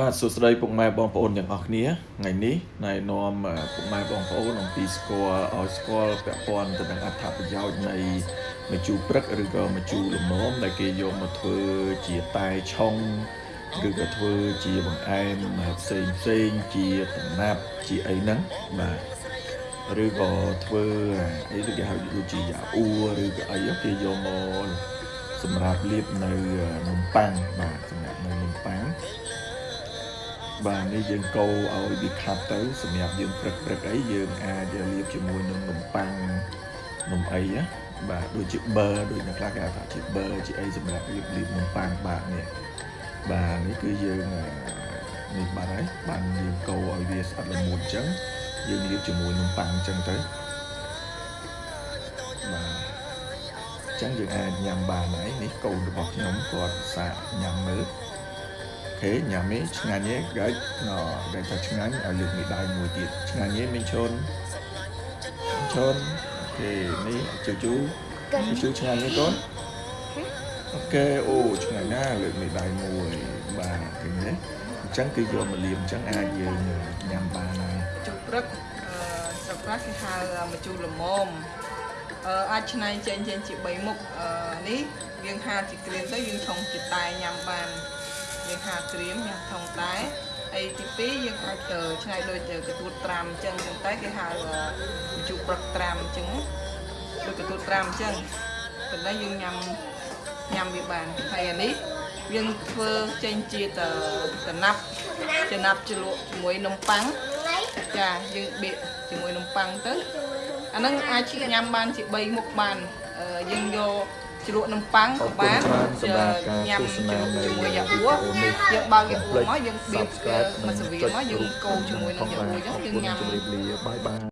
បាទសួស្តីពុកម៉ែបងប្អូនទាំងអស់គ្នាថ្ងៃនេះណែនាំពុកម៉ែបងប្អូនអំពីស្គាល់ឲ្យស្គាល់ពាក់ព័ន្ធទៅនឹងអត្ថប្រយោជន៍នៃម្ជូរព្រឹកឬក៏ម្ជូរលំមដែលគេយកមកធ្វើជាតែឆុងឬក៏ធ្វើជាបង្អែមផ្សេងផ្សេងជាតំណាប់ជាអីហ្នឹងបាទឬក៏ធ្វើអីដូចគេហៅដូចជាយ៉ាអ៊ូឬក៏អីគេយកមកសម្រាប់លាបនៅនំប៉័ងបាទសម្រាប់នៅនំប៉័ង បាទនេះយើងកូរឲ្យវាខាប់ទៅសម្រាប់យើងព្រឹកព្រឹកអីយើងអាចលាបជាមួយនឹងនំប៉័ងនំអីណាបាទដូចជា bơ ដូចអ្នកខ្លះគេហៅថាជា bơ ជាអីសម្រាប់លាបលាបនំប៉័ងបាទនេះបាទនេះគឺយើងនេះបាទហើយបានយើងកូរឲ្យវាស្អិតល្មួតអញ្ចឹងយើងលាបជាមួយនំប៉័ងអញ្ចឹងទៅបាទអញ្ចឹងយើងអាចញ៉ាំបានហើយនេះកូនរបស់ខ្ញុំគាត់សាកញ៉ាំមើល ខេញ៉ាំនេះឆ្ងាញ់ទេកាច់ណ៎ដែលថាឆ្ងាញ់ឲ្យលើកមីដៃមួយទៀតឆ្ងាញ់ទេមីងឈុនឈុនអូខេនេះជូជូជូឆ្ងាញ់ទេកូនអូខេអូឆ្ងាញ់ណាស់លើកមីដៃមួយបាទឃើញទេអញ្ចឹងគឺយកមកលាបអញ្ចឹងអាចយើងញ៉ាំបានហើយជុកព្រឹកអឺស្រុកខ្លះគេហៅម្ជូរល្មមអឺអាចឆ្នៃចេញចេញជា3មុខអឺនេះយើងហាជាក្រៀមទៅយើងឆុងជាតែញ៉ាំបាន យើងហាក្រៀមញ៉ាំថងតែអីទី2យើងអាចទៅឆ្នៃដូចកទួតត្រាំអញ្ចឹងចឹងតែគេហៅម្ជូរព្រឹកត្រាំអញ្ចឹងដូចកទួតត្រាំអញ្ចឹងប៉ុន្តែយើងញ៉ាំញ៉ាំវាបានហើយអានេះយើងធ្វើចេញជាតតំណាប់ចំណាប់ជ្រលក់ជាមួយនំប៉័ងចាយើងបៀកជាមួយនំប៉័ងទៅអាហ្នឹងអាចញ៉ាំបានជា3មុខបានអឺយើងយក ជ្រក់នំប៉័ងក៏បានញ៉ាំជាមួយយ៉ាអ៊ូយើងបើកយ៉ាអ៊ូមកយើងបៀកមកសវាមកយើងកូរជាមួយនឹងយ៉ាអ៊ូអញ្ចឹងយើងញ៉ាំជម្រាបលាបាយបាយ